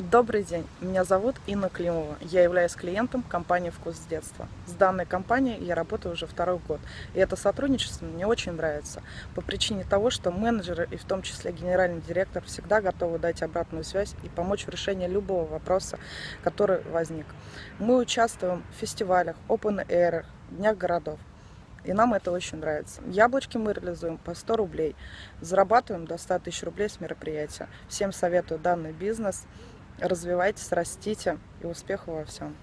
Добрый день, меня зовут Инна Климова. Я являюсь клиентом компании «Вкус детства». С данной компанией я работаю уже второй год. И это сотрудничество мне очень нравится. По причине того, что менеджеры и в том числе генеральный директор всегда готовы дать обратную связь и помочь в решении любого вопроса, который возник. Мы участвуем в фестивалях, open air, днях городов. И нам это очень нравится. Яблочки мы реализуем по 100 рублей. Зарабатываем до 100 тысяч рублей с мероприятия. Всем советую данный бизнес. Развивайтесь, растите и успехов во всем.